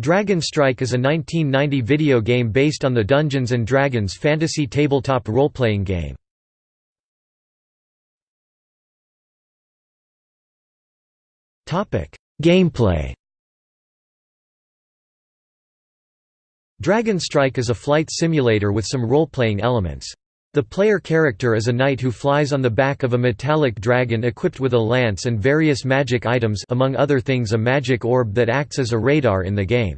Dragon Strike is a 1990 video game based on the Dungeons & Dragons fantasy tabletop role-playing game. Gameplay Dragon Strike is a flight simulator with some role-playing elements. The player character is a knight who flies on the back of a metallic dragon equipped with a lance and various magic items among other things a magic orb that acts as a radar in the game.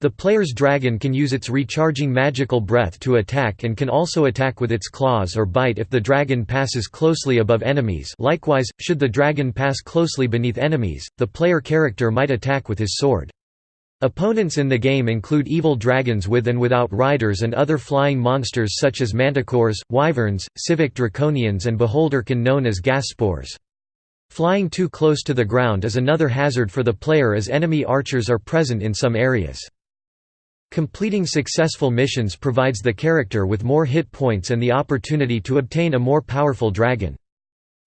The player's dragon can use its recharging magical breath to attack and can also attack with its claws or bite if the dragon passes closely above enemies likewise, should the dragon pass closely beneath enemies, the player character might attack with his sword. Opponents in the game include evil dragons with and without riders and other flying monsters such as manticores, wyverns, sivak draconians and beholderkin known as gas spores. Flying too close to the ground is another hazard for the player as enemy archers are present in some areas. Completing successful missions provides the character with more hit points and the opportunity to obtain a more powerful dragon.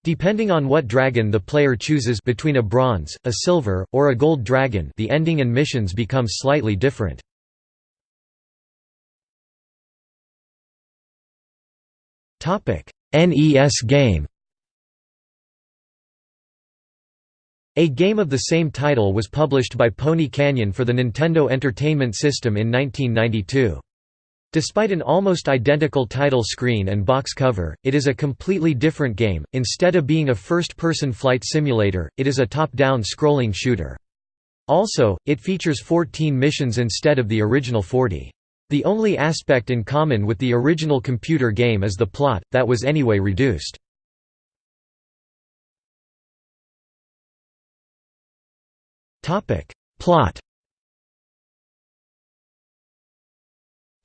Depending on what dragon the player chooses between a bronze, a silver, or a gold dragon the ending and missions become slightly different. NES game A game of the same title was published by Pony Canyon for the Nintendo Entertainment System in 1992. Despite an almost identical title screen and box cover, it is a completely different game. Instead of being a first person flight simulator, it is a top down scrolling shooter. Also, it features 14 missions instead of the original 40. The only aspect in common with the original computer game is the plot, that was anyway reduced. Plot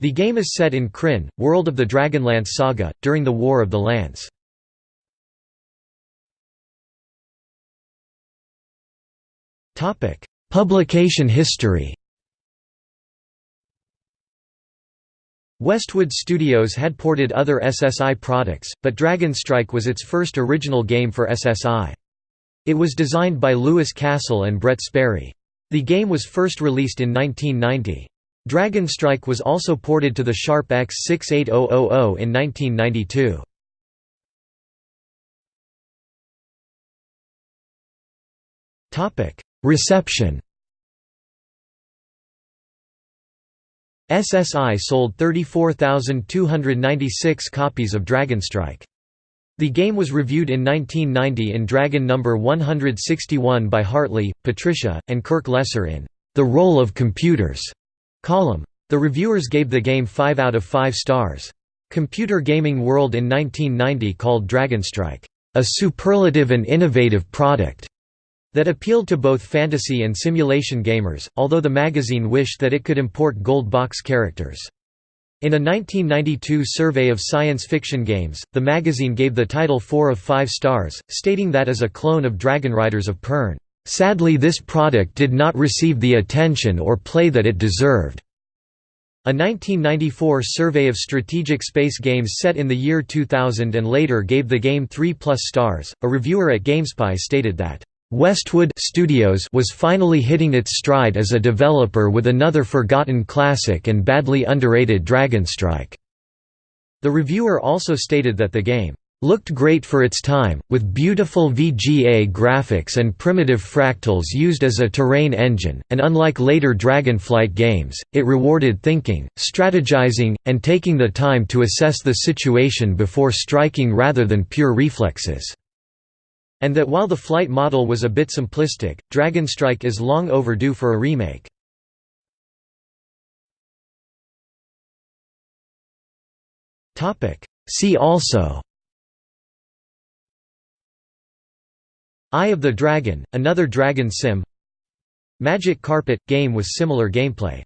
The game is set in Krynn, world of the Dragonlance saga, during the War of the Lance. Publication history Westwood Studios had ported other SSI products, but Dragon Strike was its first original game for SSI. It was designed by Louis Castle and Brett Sperry. The game was first released in 1990. Dragon Strike was also ported to the Sharp X68000 in 1992. Reception SSI sold 34,296 copies of Dragon Strike. The game was reviewed in 1990 in Dragon No. 161 by Hartley, Patricia, and Kirk Lesser in The Role of Computers column. The reviewers gave the game 5 out of 5 stars. Computer Gaming World in 1990 called Dragonstrike, "...a superlative and innovative product." that appealed to both fantasy and simulation gamers, although the magazine wished that it could import gold box characters. In a 1992 survey of science fiction games, the magazine gave the title 4 of 5 stars, stating that as a clone of Dragon Riders of Pern. Sadly this product did not receive the attention or play that it deserved. A 1994 survey of strategic space games set in the year 2000 and later gave the game 3 plus stars. A reviewer at GameSpy stated that Westwood Studios was finally hitting its stride as a developer with another forgotten classic and badly underrated Dragonstrike. The reviewer also stated that the game looked great for its time, with beautiful VGA graphics and primitive fractals used as a terrain engine, and unlike later Dragonflight games, it rewarded thinking, strategizing, and taking the time to assess the situation before striking rather than pure reflexes. And that while the flight model was a bit simplistic, Dragonstrike is long overdue for a remake. See also Eye of the Dragon, another dragon sim. Magic Carpet – game with similar gameplay